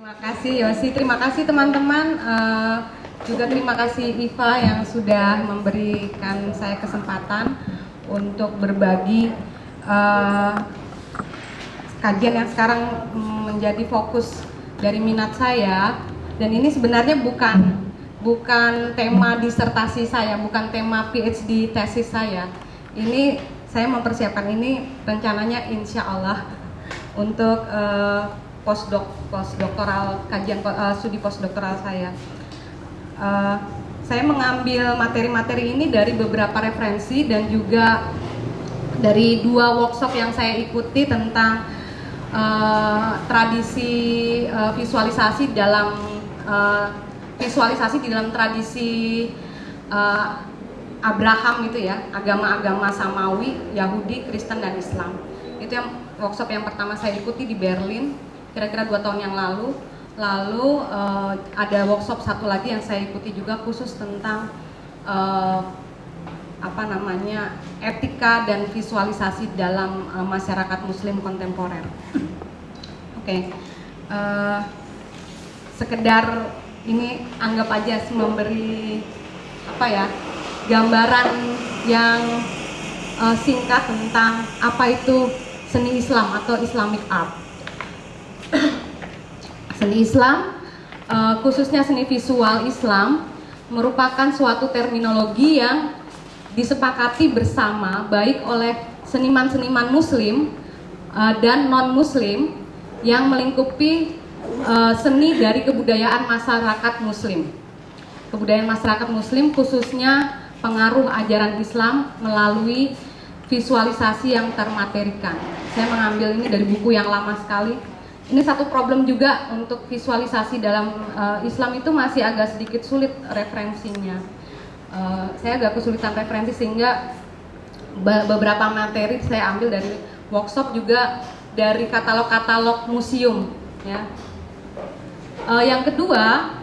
Terima kasih Yosi, terima kasih teman-teman. Uh, juga terima kasih Iva yang sudah memberikan saya kesempatan untuk berbagi uh, kajian yang sekarang menjadi fokus dari minat saya. Dan ini sebenarnya bukan bukan tema disertasi saya, bukan tema PhD tesis saya. Ini saya mempersiapkan ini rencananya insya Allah untuk uh, postdoc postdoktoral kajian uh, studi postdoktoral saya. Uh, saya mengambil materi-materi ini dari beberapa referensi dan juga dari dua workshop yang saya ikuti tentang uh, tradisi uh, visualisasi dalam uh, visualisasi di dalam tradisi uh, Abraham itu ya, agama-agama Samawi, Yahudi, Kristen dan Islam. Itu yang workshop yang pertama saya ikuti di Berlin kira-kira dua tahun yang lalu lalu uh, ada workshop satu lagi yang saya ikuti juga khusus tentang uh, apa namanya etika dan visualisasi dalam uh, masyarakat Muslim kontemporer. Oke, okay. uh, sekedar ini anggap aja memberi apa ya gambaran yang uh, singkat tentang apa itu seni Islam atau Islamic art seni Islam, uh, khususnya seni visual Islam, merupakan suatu terminologi yang disepakati bersama baik oleh seniman-seniman Muslim uh, dan non-Muslim yang melingkupi uh, seni dari kebudayaan masyarakat Muslim. Kebudayaan masyarakat Muslim khususnya pengaruh ajaran Islam melalui visualisasi yang termaterikan. Saya mengambil ini dari buku yang lama sekali, ini satu problem juga untuk visualisasi dalam uh, Islam itu masih agak sedikit sulit referensinya. Uh, saya agak kesulitan referensi sehingga beberapa materi saya ambil dari workshop juga dari katalog-katalog museum. Ya. Uh, yang kedua,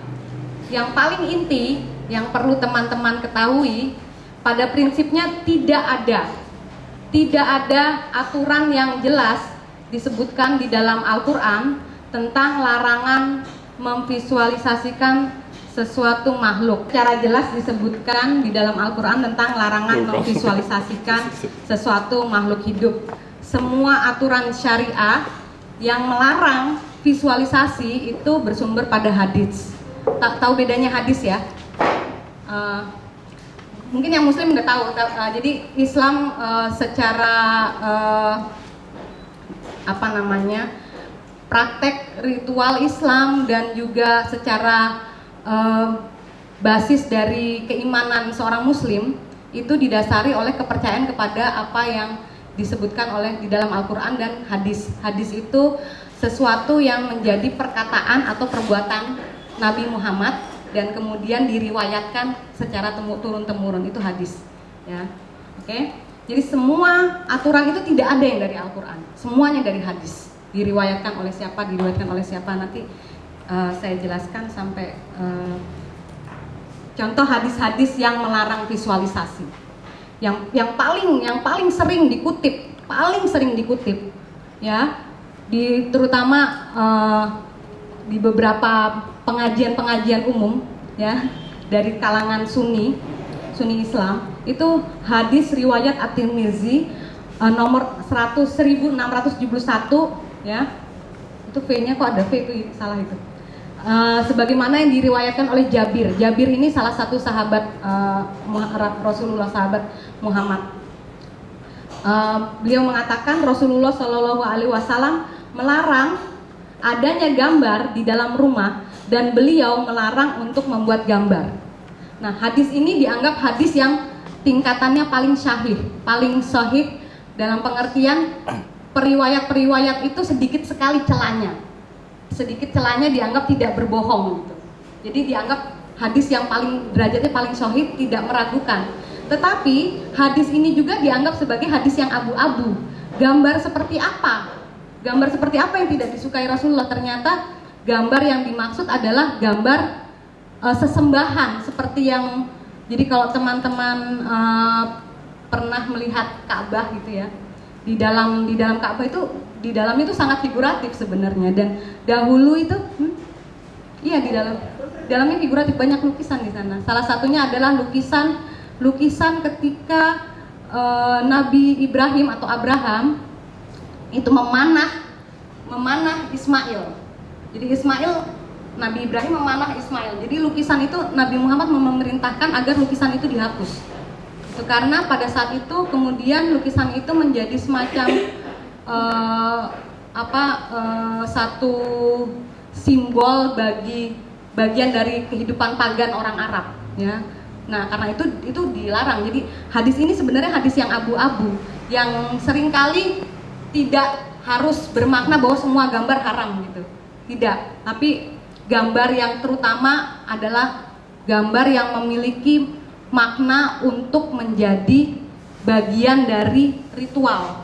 yang paling inti yang perlu teman-teman ketahui pada prinsipnya tidak ada tidak ada aturan yang jelas disebutkan di dalam Al-Quran tentang larangan memvisualisasikan sesuatu makhluk. Cara jelas disebutkan di dalam Al-Quran tentang larangan memvisualisasikan sesuatu makhluk hidup. Semua aturan syariah yang melarang visualisasi itu bersumber pada hadis. Tak tahu bedanya hadis ya? Uh, mungkin yang Muslim nggak tahu. Uh, jadi Islam uh, secara uh, apa namanya praktek ritual Islam dan juga secara uh, basis dari keimanan seorang Muslim itu didasari oleh kepercayaan kepada apa yang disebutkan oleh di dalam Al-Quran dan hadis. Hadis itu sesuatu yang menjadi perkataan atau perbuatan Nabi Muhammad dan kemudian diriwayatkan secara turun temurun itu hadis. Ya, oke. Okay? Jadi semua aturan itu tidak ada yang dari Al-Quran, semuanya dari hadis. Diriwayatkan oleh siapa, diriwayatkan oleh siapa nanti uh, saya jelaskan sampai uh, contoh hadis-hadis yang melarang visualisasi. Yang yang paling yang paling sering dikutip, paling sering dikutip, ya, di terutama uh, di beberapa pengajian-pengajian umum, ya, dari kalangan Sunni, Sunni Islam itu hadis riwayat At-Tirmizi uh, nomor 100 1671 ya. Itu V-nya kok ada V itu salah itu. Uh, sebagaimana yang diriwayatkan oleh Jabir. Jabir ini salah satu sahabat uh, Rasulullah sahabat Muhammad. Uh, beliau mengatakan Rasulullah Shallallahu Alaihi Wasallam melarang adanya gambar di dalam rumah dan beliau melarang untuk membuat gambar. Nah, hadis ini dianggap hadis yang tingkatannya paling syahih, paling sahih dalam pengertian periwayat-periwayat itu sedikit sekali celanya. Sedikit celanya dianggap tidak berbohong gitu. Jadi dianggap hadis yang paling derajatnya paling sahih tidak meragukan. Tetapi hadis ini juga dianggap sebagai hadis yang abu-abu. Gambar seperti apa? Gambar seperti apa yang tidak disukai Rasulullah? Ternyata gambar yang dimaksud adalah gambar uh, sesembahan seperti yang jadi kalau teman-teman uh, pernah melihat Ka'bah gitu ya, di dalam di dalam Ka'bah itu di dalam itu sangat figuratif sebenarnya dan dahulu itu hmm, Iya di dalam dalamnya figuratif banyak lukisan di sana. Salah satunya adalah lukisan lukisan ketika uh, Nabi Ibrahim atau Abraham itu memanah memanah Ismail. Jadi Ismail Nabi Ibrahim memanah Ismail. Jadi lukisan itu Nabi Muhammad memerintahkan agar lukisan itu dihapus. Itu karena pada saat itu kemudian lukisan itu menjadi semacam uh, apa uh, satu simbol bagi bagian dari kehidupan pagan orang Arab ya. Nah, karena itu itu dilarang. Jadi hadis ini sebenarnya hadis yang abu-abu yang sering kali tidak harus bermakna bahwa semua gambar haram gitu. Tidak, tapi gambar yang terutama adalah gambar yang memiliki makna untuk menjadi bagian dari ritual.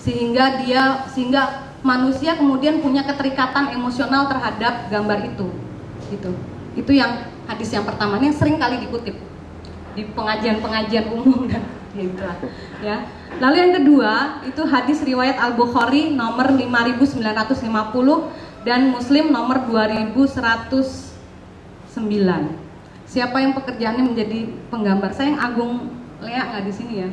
Sehingga dia sehingga manusia kemudian punya keterikatan emosional terhadap gambar itu. Gitu. Itu yang hadis yang pertama ini yang sering kali dikutip di pengajian-pengajian umum dan ya itulah ya. Lalu yang kedua itu hadis riwayat Al Bukhari nomor 5950 dan Muslim nomor 2109. Siapa yang pekerjaannya menjadi penggambar? Saya yang Agung Lea nggak di sini ya.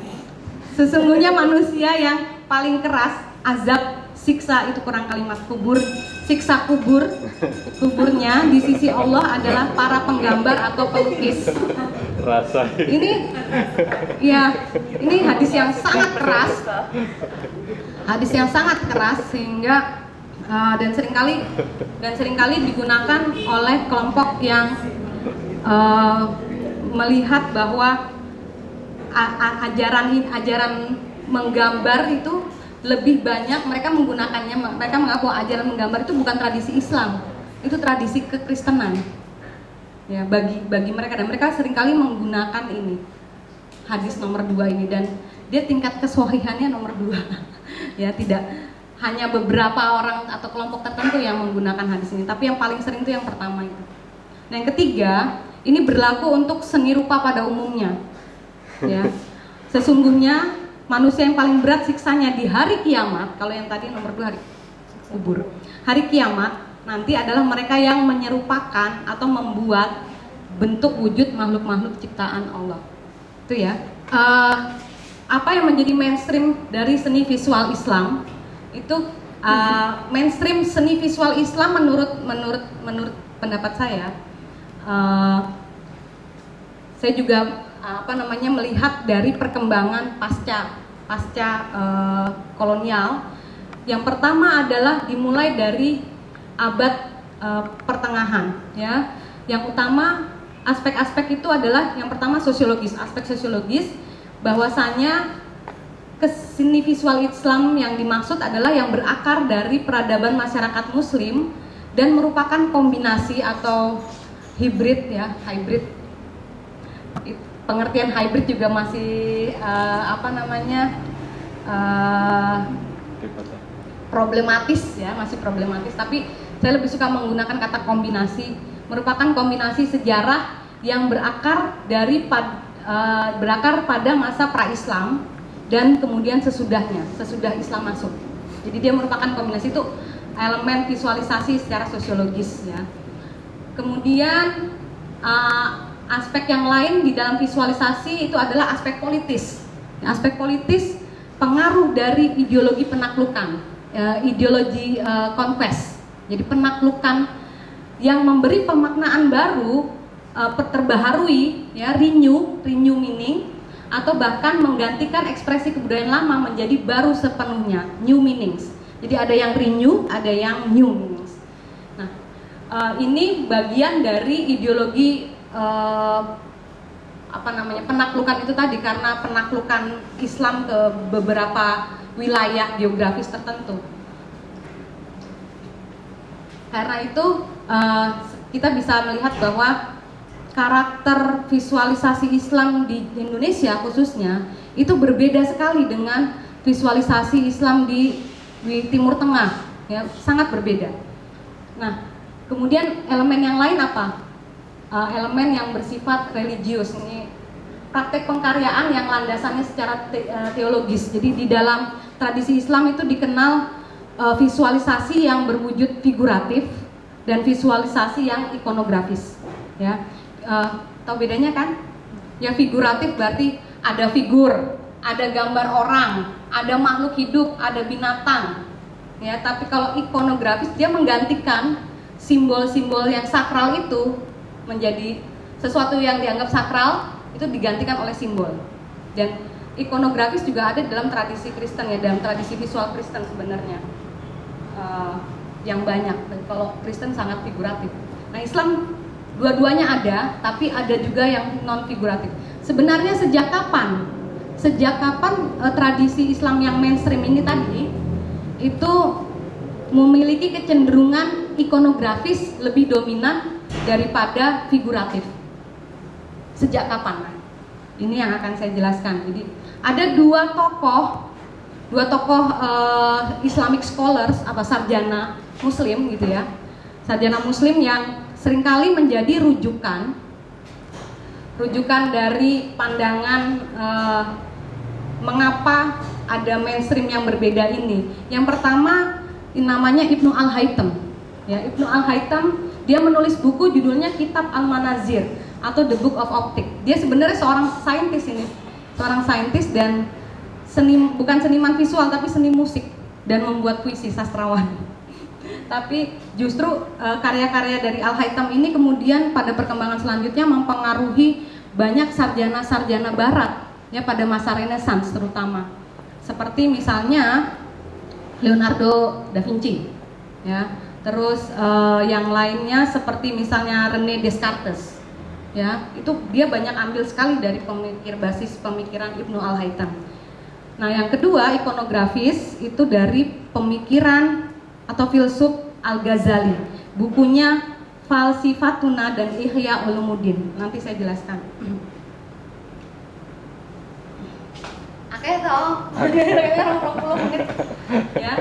Sesungguhnya manusia yang paling keras azab siksa itu kurang kalimat kubur siksa kubur kuburnya di sisi Allah adalah para penggambar atau pelukis rasa ini ya ini hadis yang sangat keras hadis yang sangat keras sehingga uh, dan sering kali dan sering kali digunakan oleh kelompok yang uh, melihat bahwa ajaran ajaran menggambar itu lebih banyak mereka menggunakannya mereka mengaku ajaran menggambar itu bukan tradisi Islam itu tradisi kekristenan. Ya bagi bagi mereka dan mereka sering kali menggunakan ini hadis nomor dua ini dan dia tingkat kesohihannya nomor dua. Ya tidak hanya beberapa orang atau kelompok tertentu yang menggunakan hadis ini. Tapi yang paling sering itu yang pertama itu. Nah yang ketiga ini berlaku untuk seni rupa pada umumnya. Ya. Sesungguhnya manusia yang paling berat siksanya di hari kiamat kalau yang tadi nomor dua hari kubur. Hari kiamat nanti adalah mereka yang menyerupakan atau membuat bentuk wujud makhluk-makhluk ciptaan Allah. Itu ya. Uh, apa yang menjadi mainstream dari seni visual Islam itu uh, mainstream seni visual Islam menurut menurut menurut pendapat saya uh, saya juga apa namanya melihat dari perkembangan pasca pasca uh, kolonial. Yang pertama adalah dimulai dari abad uh, pertengahan, ya. Yang utama aspek-aspek itu adalah yang pertama sosiologis, aspek sosiologis bahwasanya ke sini visual Islam yang dimaksud adalah yang berakar dari peradaban masyarakat Muslim dan merupakan kombinasi atau hibrid ya, hybrid. Pengertian hybrid juga masih uh, apa namanya uh, problematis ya masih problematis. Tapi saya lebih suka menggunakan kata kombinasi. Merupakan kombinasi sejarah yang berakar dari uh, berakar pada masa pra-Islam dan kemudian sesudahnya sesudah Islam masuk jadi dia merupakan kombinasi itu elemen visualisasi secara sosiologis ya kemudian uh, aspek yang lain di dalam visualisasi itu adalah aspek politis. Aspek politis pengaruh dari ideologi penaklukan, uh, ideologi uh, conquest. Jadi penaklukan yang memberi pemaknaan baru, uh, terbaharui, ya renew, renew meaning, atau bahkan menggantikan ekspresi kebudayaan lama menjadi baru sepenuhnya, new meanings. Jadi ada yang renew, ada yang new meanings. Nah, uh, ini bagian dari ideologi uh, apa namanya penaklukan itu tadi karena penaklukan Islam ke beberapa wilayah geografis tertentu. Karena itu uh, kita bisa melihat bahwa karakter visualisasi Islam di Indonesia khususnya itu berbeda sekali dengan visualisasi Islam di, di Timur Tengah, ya sangat berbeda. Nah, kemudian elemen yang lain apa? uh, elemen yang bersifat religius ini praktek pengkaryaan yang landasannya secara te uh, teologis jadi di dalam tradisi Islam itu dikenal uh, visualisasi yang berwujud figuratif dan visualisasi yang ikonografis. Ya, uh, tahu bedanya kan? Yang figuratif berarti ada figur, ada gambar orang, ada makhluk hidup, ada binatang. Ya, tapi kalau ikonografis dia menggantikan simbol-simbol yang sakral itu menjadi sesuatu yang dianggap sakral itu digantikan oleh simbol. Dan ikonografis juga ada dalam tradisi Kristen ya, dalam tradisi visual Kristen sebenarnya uh, yang banyak. Dan kalau Kristen sangat figuratif. Nah Islam dua-duanya ada, tapi ada juga yang non figuratif. Sebenarnya sejak kapan? Sejak kapan uh, tradisi Islam yang mainstream ini tadi itu memiliki kecenderungan ikonografis lebih dominan daripada figuratif. Sejak kapan? Ini yang akan saya jelaskan. Jadi ada dua tokoh, dua tokoh uh, Islamic scholars apa sarjana Muslim gitu ya, sarjana Muslim yang sering kali menjadi rujukan, rujukan dari pandangan uh, mengapa ada mainstream yang berbeda ini. Yang pertama namanya Ibnu Al Haytham. Ya, Ibnu Al Haytham dia menulis buku judulnya Kitab Al Manazir atau The Book of Optic. Dia sebenarnya seorang saintis ini, seorang saintis dan seni bukan seniman visual tapi seni musik dan membuat puisi sastrawan. Tapi justru uh, karya-karya dari Al Haytham ini kemudian pada perkembangan selanjutnya mempengaruhi banyak sarjana-sarjana barat ya pada masa Renaissance terutama. Seperti misalnya Leonardo da Vinci ya. Terus uh, yang lainnya seperti misalnya René Descartes ya itu dia banyak ambil sekali dari pemikir basis pemikiran Ibnu Al Haytham. Nah yang kedua ikonografis itu dari pemikiran atau filsuf Al Ghazali, bukunya Falsifatuna dan Ihya Ulumuddin. Nanti saya jelaskan. Oke, so, 20 menit ya